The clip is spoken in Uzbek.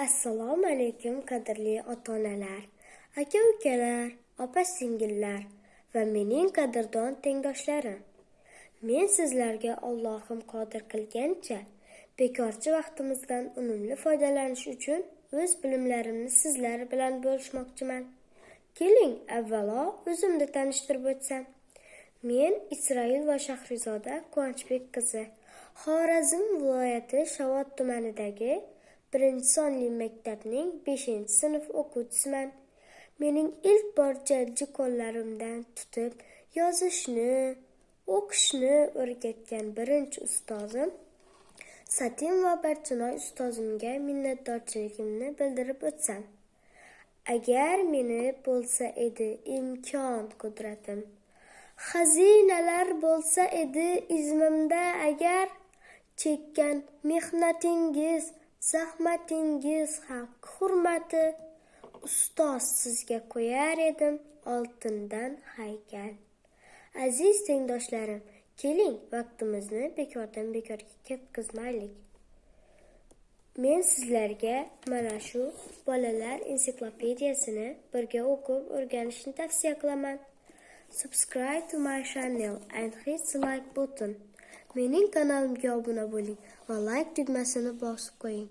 Assalomu alaykum qadrli ota-onalar, aka-ukalar, opa-singillar va mening qadrdon tengdoshlarim. Men sizlarga Allohim qodir qilgancha bekorchi vaqtimizdan unumli foydalanish uchun o'z bilimlarimni sizlar bilan bo'lishmoqchiman. Keling, avvalo o'zimni tanishtirib o'tsam. Men Isroil va Shahrizoda Quvonchbek qizi. Xorazm viloyati Shovot tumanidagi birinchi sonli maktabning 5-sinf o'quvchisiman. Mening ilk bor jajji qo'llarimdan tutib yozishni, o'qishni o'rgatgan birinchi ustozim Satin va Barchinoy ustozimga minnatdorchiligimni bildirib o'tsam. Agar meni bo'lsa edi imkon qudratim, xazinalar bo'lsa edi izmimda agar chekkan mehnatingiz, zahmatingiz haq hurmati ustoz sizga qo'yar edim oltindan haykal. Aziz tengdoshlarim, keling vaqtimizni bekordan bekorga ketkazmaylik. Men sizlarga mana shu bolalar ensiklopediyasini birga o'qib o'rganishni tavsiya qilaman. Subscribe to my channel and hit the like button. Mening kanalimga obuna bo'ling va like tugmasini bosib qo'ying.